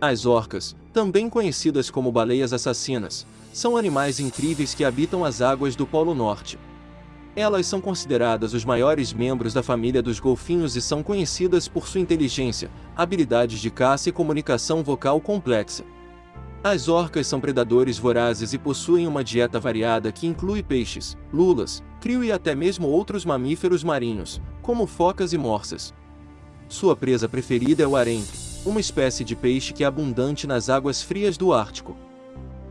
As orcas, também conhecidas como baleias assassinas, são animais incríveis que habitam as águas do Polo Norte. Elas são consideradas os maiores membros da família dos golfinhos e são conhecidas por sua inteligência, habilidades de caça e comunicação vocal complexa. As orcas são predadores vorazes e possuem uma dieta variada que inclui peixes, lulas, crio e até mesmo outros mamíferos marinhos, como focas e morsas. Sua presa preferida é o arenque, uma espécie de peixe que é abundante nas águas frias do Ártico.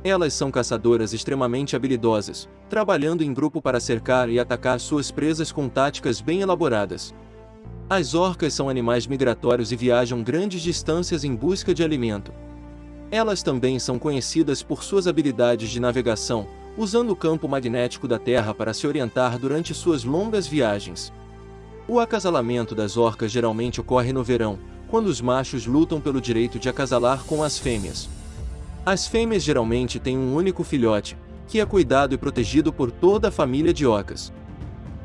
Elas são caçadoras extremamente habilidosas, trabalhando em grupo para cercar e atacar suas presas com táticas bem elaboradas. As orcas são animais migratórios e viajam grandes distâncias em busca de alimento. Elas também são conhecidas por suas habilidades de navegação, usando o campo magnético da Terra para se orientar durante suas longas viagens. O acasalamento das orcas geralmente ocorre no verão, quando os machos lutam pelo direito de acasalar com as fêmeas. As fêmeas geralmente têm um único filhote, que é cuidado e protegido por toda a família de ocas.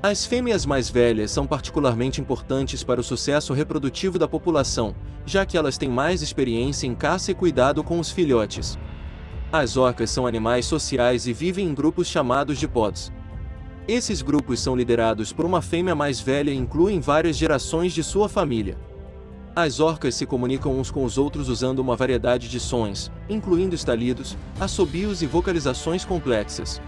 As fêmeas mais velhas são particularmente importantes para o sucesso reprodutivo da população, já que elas têm mais experiência em caça e cuidado com os filhotes. As orcas são animais sociais e vivem em grupos chamados de pods. Esses grupos são liderados por uma fêmea mais velha e incluem várias gerações de sua família. As orcas se comunicam uns com os outros usando uma variedade de sons, incluindo estalidos, assobios e vocalizações complexas.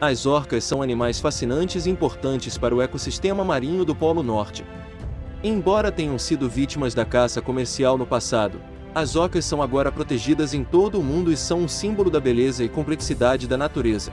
As orcas são animais fascinantes e importantes para o ecossistema marinho do Polo Norte. Embora tenham sido vítimas da caça comercial no passado, as orcas são agora protegidas em todo o mundo e são um símbolo da beleza e complexidade da natureza.